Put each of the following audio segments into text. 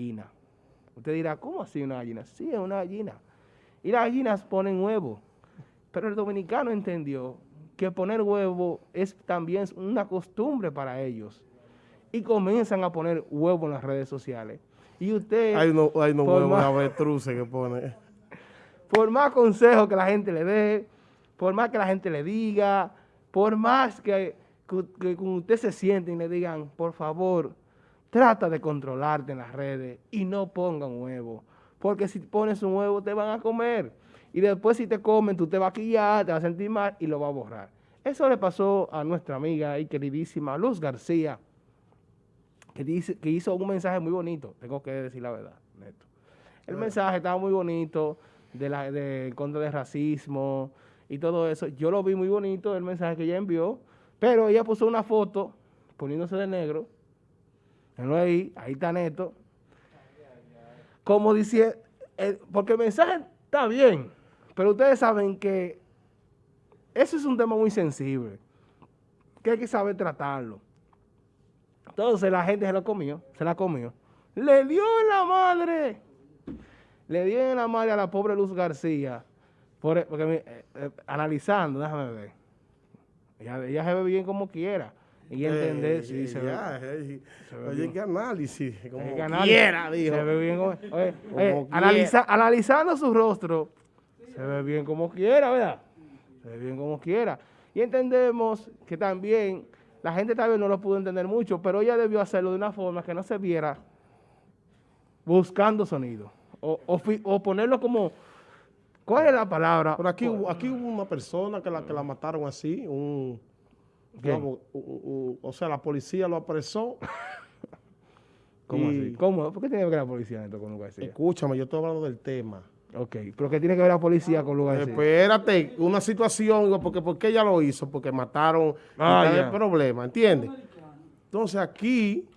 gallina. Usted dirá, ¿cómo así una gallina? Sí, es una gallina. Y las gallinas ponen huevo. Pero el dominicano entendió que poner huevo es también una costumbre para ellos. Y comienzan a poner huevo en las redes sociales. Y usted... Hay unos hay no huevos que pone. Por más consejos que la gente le dé, por más que la gente le diga, por más que, que, usted se siente y le digan, por favor, trata de controlarte en las redes y no ponga un huevo. Porque si pones un huevo te van a comer. Y después si te comen, tú te vas a quillar, te vas a sentir mal y lo vas a borrar. Eso le pasó a nuestra amiga y queridísima Luz García, que, dice, que hizo un mensaje muy bonito, tengo que decir la verdad, Neto. El mensaje estaba muy bonito, de, la, de contra del racismo y todo eso. Yo lo vi muy bonito, el mensaje que ella envió, pero ella puso una foto poniéndose de negro. Ahí, ahí está Neto. Como dice, eh, porque el mensaje está bien, pero ustedes saben que eso es un tema muy sensible, que hay que saber tratarlo. Entonces la gente se lo comió, se la comió. Le dio en la madre le dieron la madre a la pobre Luz García, porque eh, eh, analizando, déjame ver, ella, se ve bien como quiera. Y entender si se, ve, Oye, qué análisis. Como quiera, dijo. Se ve bien como, oye, analizando su rostro, se ve bien como quiera, ¿verdad? Se ve bien como quiera. Y entendemos que también la gente tal vez no lo pudo entender mucho, pero ella debió hacerlo de una forma que no se viera buscando sonido o, ponerlo como, ¿cuál es la palabra? Pero aquí, aquí hubo una persona que la, que la mataron así, un, o sea, la policía lo apresó. ¿Cómo así? ¿Cómo? ¿Por qué tiene que ver la policía esto con Lugar Escúchame, yo estoy hablando del tema. Ok, pero ¿qué tiene que ver la policía con Lugar Espérate, una situación, porque ¿por qué ella lo hizo? Porque mataron, ah, el problema, ¿entiendes? Entonces aquí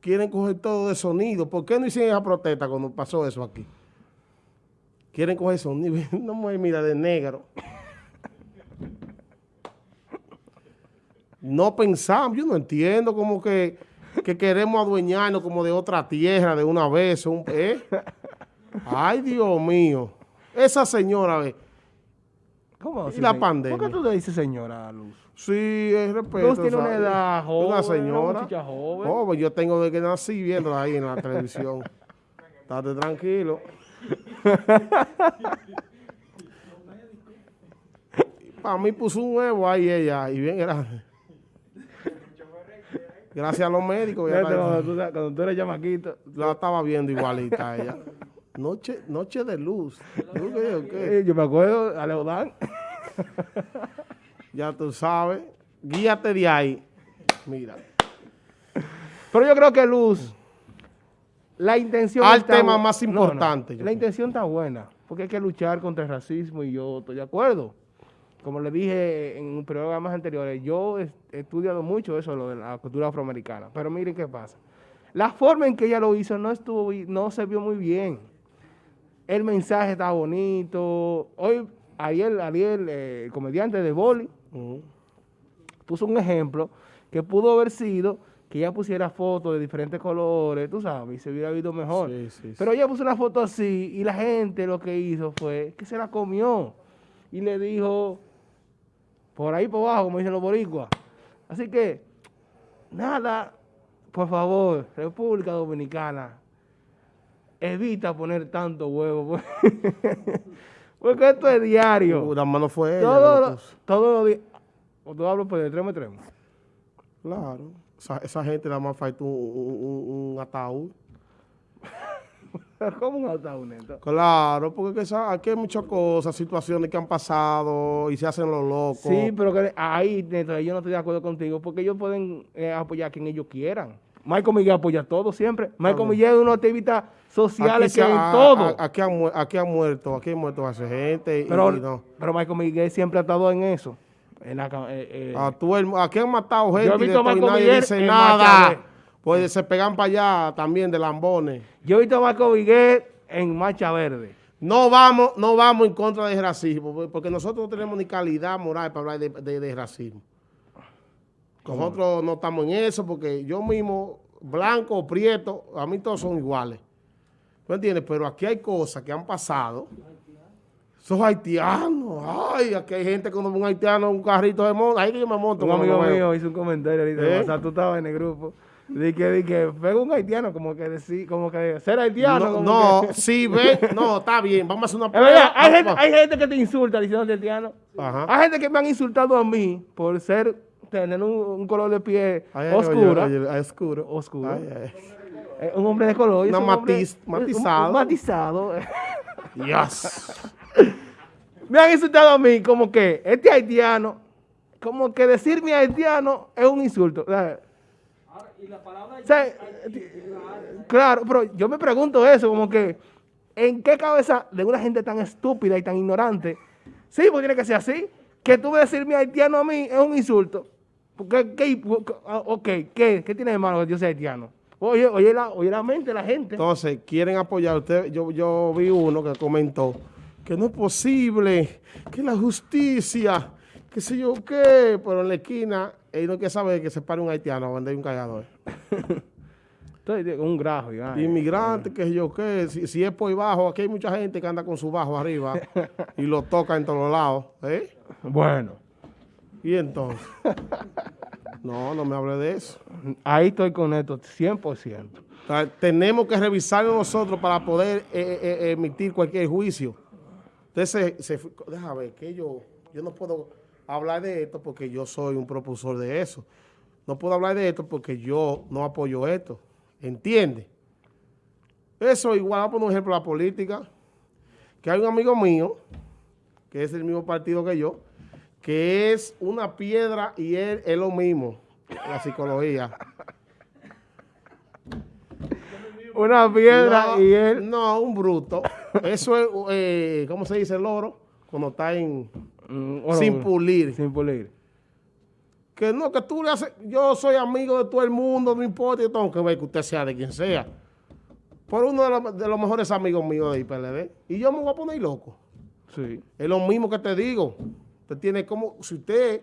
quieren coger todo de sonido. ¿Por qué no hicieron esa protesta cuando pasó eso aquí? Quieren coger sonido. No me mira de negro. No pensamos, yo no entiendo como que, queremos adueñarnos como de otra tierra de una vez. ¿eh? Ay, Dios mío. Esa señora, ve. ¿Cómo ¿Y la pandemia? ¿Por qué tú le dices señora, Luz? Sí, es respeto. Luz tiene una edad joven, una señora. Una joven. Oh, yo tengo de que nací viéndola ahí en la televisión. Estate tranquilo. Para mí puso un huevo ahí ella, y bien grande. Gracias a los médicos. cuando, tú, cuando tú eres llamaquito. La estaba viendo igualita ella. Noche, noche de luz. Yo me acuerdo, a Leodán. ya tú sabes. Guíate de ahí. Mira. Pero yo creo que Luz, la intención... Al tema más importante. la intención está buena, porque hay que luchar contra el racismo y yo estoy de acuerdo. Como le dije en un programas anteriores, yo he estudiado mucho eso, lo de la cultura afroamericana. Pero miren qué pasa. La forma en que ella lo hizo no estuvo, no se vio muy bien el mensaje está bonito. Hoy, Ariel, Ariel eh, el comediante de Boli, puso un ejemplo que pudo haber sido que ella pusiera fotos de diferentes colores, tú sabes, y se hubiera visto mejor. Pero ella puso una foto así y la gente lo que hizo fue que se la comió y le dijo por ahí por abajo, como dicen los boricuas. Así que, nada, por favor, República Dominicana, evita poner tanto huevo. Pues. Porque esto es diario. Uh, la mano fue todo, Todos los días. O tú hablas pues de extremo a extremo. Claro. Esa, gente nada más falta un, un, ataúd. ¿Cómo un? Claro, porque aquí hay muchas cosas, situaciones que han pasado y se hacen los locos. Sí, pero que ahí, Neto, yo no estoy de acuerdo contigo, porque ellos pueden eh, apoyar a quien ellos quieran. Michael Miguel apoya todo siempre. Michael Miguel es una activista sociales que en todo. aquí, han, aquí han muerto, aquí han muerto hace gente. Pero, no. pero Michael Miguel siempre ha estado en eso. En la, eh, eh. Aquí han matado gente y, nadie dice nada. Pues se pegan para allá también de lambones. Yo he visto a Michael Miguel en Marcha Verde. No vamos, no vamos en contra del racismo, porque nosotros no tenemos ni calidad moral para hablar de, de racismo. Nosotros no estamos en eso, porque yo mismo blanco o prieto, a mí todos son iguales. ¿Tú entiendes? Pero aquí hay cosas que han pasado. Esos haitianos, ay, aquí hay gente cuando un haitiano un carrito de monta, ahí que yo me monto. Un amigo mío hizo un comentario ahorita, ¿Eh? o sea, tú estabas en el grupo. De que, de que pega un haitiano, como que decir, como que ser haitiano. No, no sí, ve, no, está bien, vamos a hacer una prueba. hay, gente, hay gente que te insulta diciendo haitiano. Ajá. Hay gente que me han insultado a mí por ser, tener un, color de pie oscuro. oscuro. Oscuro. un hombre de color. No, matiz, matizado. matizado. Dios. me han insultado a mí como que este haitiano, como que decirme haitiano es un insulto. Palabra claro, pero yo me pregunto eso, como que, ¿en qué cabeza de una gente tan estúpida y tan ignorante? Sí, pues tiene que ser así. Que tú me decirme haitiano a mí es un insulto. Porque, ¿qué, ok, ¿qué, ¿qué tiene de malo que yo sea haitiano? Oye, oye la, oye la mente la gente. Entonces, quieren apoyar. Usted, yo, yo vi uno que comentó que no es posible que la justicia, qué sé yo qué, pero en la esquina él no quiere saber que se pare un haitiano a vender un cargador. Entonces, un grajo. Inmigrante, que yo qué, si, es por bajo, aquí hay mucha gente que anda con su bajo arriba y lo toca en todos lados. ¿eh? Bueno. ¿Y entonces? no, no me hable de eso. Ahí estoy con esto, 100%. tenemos que revisarlo nosotros para poder eh, eh, eh, emitir cualquier juicio. Entonces, se, déjame ver, que yo, yo no puedo hablar de esto porque yo soy un propulsor de eso. No puedo hablar de esto porque yo no apoyo esto. ¿Entiende? Eso igual, poner un ejemplo la política, que hay un amigo mío, que es el mismo partido que yo, que es una piedra y él es lo mismo, la psicología. una piedra y él... No, un bruto. Eso es, eh, ¿cómo se dice el loro? Cuando está en... Mm, sin pulir. Sin pulir. Que no, que tú le haces, yo soy amigo de todo el mundo, no importa, yo tengo que ver que usted sea de quien sea. Por uno de los, mejores amigos míos de IPLD. Y yo me voy a poner loco. Sí. Es lo mismo que te digo. Usted tiene como, si usted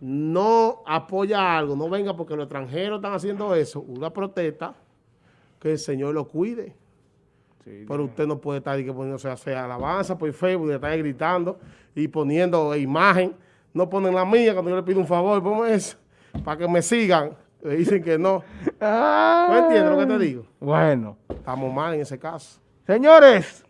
no apoya algo, no venga porque los extranjeros están haciendo eso, una protesta, que el Señor lo cuide. Pero usted no puede estar poniéndose a hacer alabanza por Facebook y estar gritando y poniendo imagen. No ponen la mía cuando yo le pido un favor, ponme eso, para que me sigan. Le dicen que no. ¿No entiendes lo que te digo? Bueno. Estamos mal en ese caso. Señores,